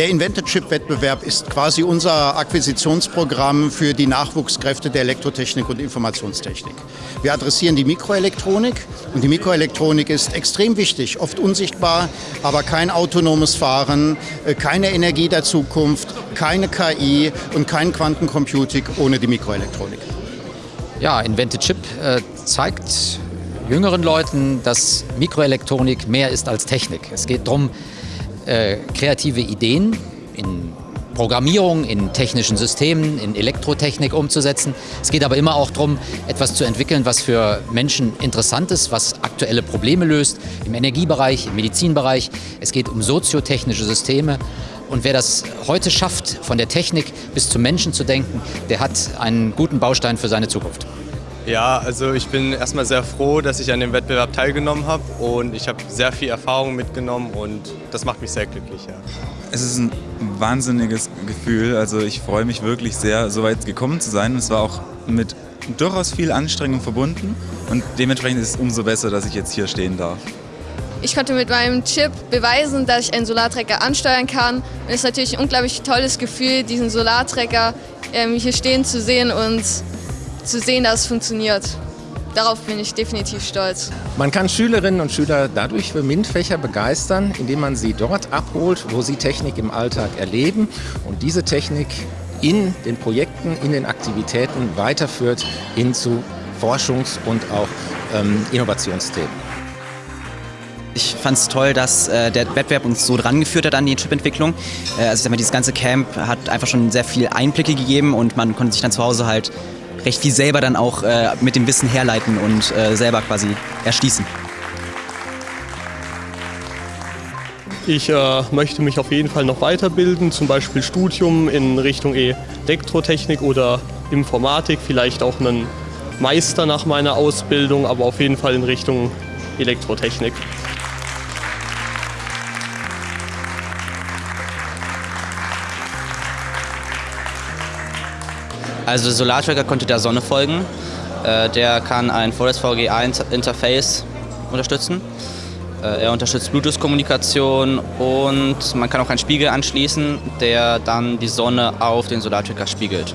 Der Invented Chip Wettbewerb ist quasi unser Akquisitionsprogramm für die Nachwuchskräfte der Elektrotechnik und Informationstechnik. Wir adressieren die Mikroelektronik und die Mikroelektronik ist extrem wichtig, oft unsichtbar, aber kein autonomes Fahren, äh, keine Energie der Zukunft, keine KI und kein Quantencomputing ohne die Mikroelektronik. Ja, Invented Chip äh, zeigt jüngeren Leuten, dass Mikroelektronik mehr ist als Technik. Es geht darum, äh, kreative Ideen in Programmierung, in technischen Systemen, in Elektrotechnik umzusetzen. Es geht aber immer auch darum, etwas zu entwickeln, was für Menschen interessant ist, was aktuelle Probleme löst, im Energiebereich, im Medizinbereich. Es geht um soziotechnische Systeme. Und wer das heute schafft, von der Technik bis zum Menschen zu denken, der hat einen guten Baustein für seine Zukunft. Ja, also ich bin erstmal sehr froh, dass ich an dem Wettbewerb teilgenommen habe und ich habe sehr viel Erfahrung mitgenommen und das macht mich sehr glücklich. Ja. Es ist ein wahnsinniges Gefühl, also ich freue mich wirklich sehr, so weit gekommen zu sein. Es war auch mit durchaus viel Anstrengung verbunden und dementsprechend ist es umso besser, dass ich jetzt hier stehen darf. Ich konnte mit meinem Chip beweisen, dass ich einen Solartrecker ansteuern kann. Und es ist natürlich ein unglaublich tolles Gefühl, diesen Solartrecker ähm, hier stehen zu sehen und zu sehen, dass es funktioniert. Darauf bin ich definitiv stolz. Man kann Schülerinnen und Schüler dadurch für MINT-Fächer begeistern, indem man sie dort abholt, wo sie Technik im Alltag erleben und diese Technik in den Projekten, in den Aktivitäten weiterführt hin zu Forschungs- und auch ähm, Innovationsthemen. Ich fand es toll, dass äh, der Wettbewerb uns so dran geführt hat an die Chipentwicklung. Äh, also ich sag mal, dieses ganze Camp hat einfach schon sehr viel Einblicke gegeben und man konnte sich dann zu Hause halt recht viel selber dann auch äh, mit dem Wissen herleiten und äh, selber quasi erschließen. Ich äh, möchte mich auf jeden Fall noch weiterbilden, zum Beispiel Studium in Richtung Elektrotechnik oder Informatik, vielleicht auch einen Meister nach meiner Ausbildung, aber auf jeden Fall in Richtung Elektrotechnik. Also der Solartracker konnte der Sonne folgen. Äh, der kann ein Forest VGA-Interface unterstützen. Äh, er unterstützt Bluetooth-Kommunikation und man kann auch einen Spiegel anschließen, der dann die Sonne auf den Solartracker spiegelt.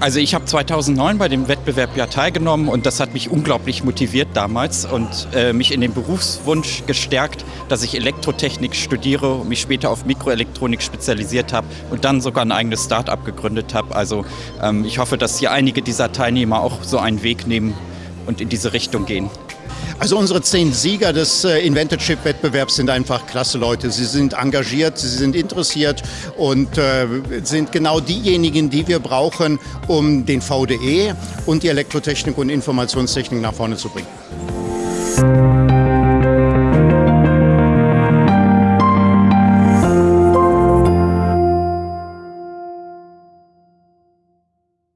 Also ich habe 2009 bei dem Wettbewerb ja teilgenommen und das hat mich unglaublich motiviert damals und äh, mich in den Berufswunsch gestärkt, dass ich Elektrotechnik studiere und mich später auf Mikroelektronik spezialisiert habe und dann sogar ein eigenes Start-up gegründet habe. Also ähm, ich hoffe, dass hier einige dieser Teilnehmer auch so einen Weg nehmen und in diese Richtung gehen. Also unsere zehn Sieger des äh, Invented Chip Wettbewerbs sind einfach klasse Leute. Sie sind engagiert, sie sind interessiert und äh, sind genau diejenigen, die wir brauchen, um den VDE und die Elektrotechnik und Informationstechnik nach vorne zu bringen.